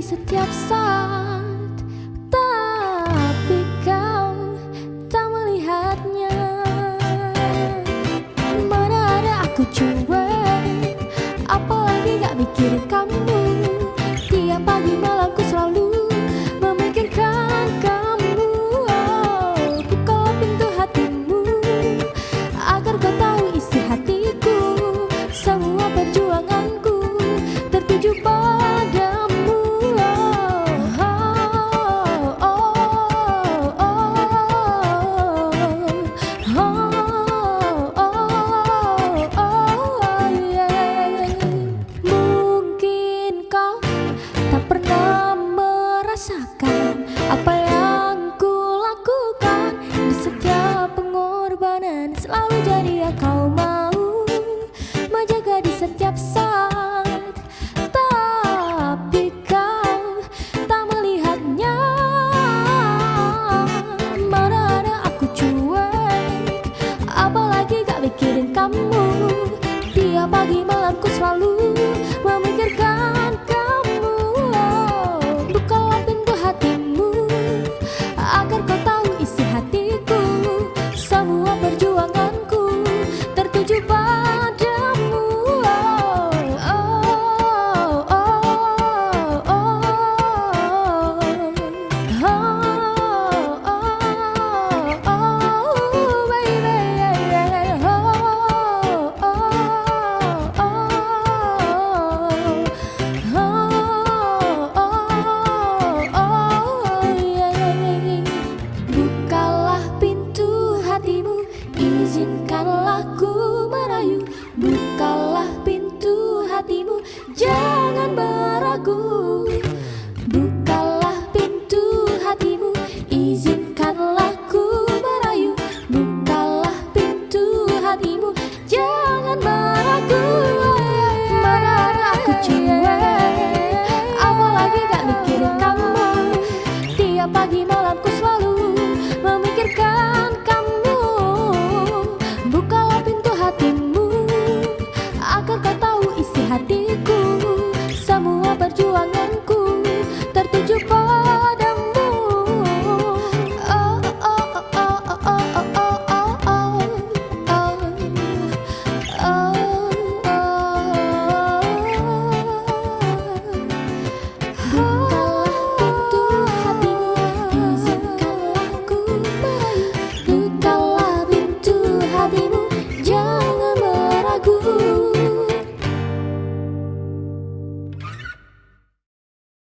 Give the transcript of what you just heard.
di setiap saat Tapi kau tak melihatnya. Mana ada aku cuek selalu jadi kau mau menjaga di setiap saat. Tapi kau tak melihatnya. Mana ada aku cuek apalagi gak mikirin kamu. Tiap pagi malamku izinkanlah ku merayu. Bukalah pintu hatimu, jangan beragu. Bukalah pintu hatimu, izinkanlah ku merayu. Bukalah pintu hatimu, jangan beragu. Mana ada aku cuek, apalagi gak mikirin kamu. Tiap pagi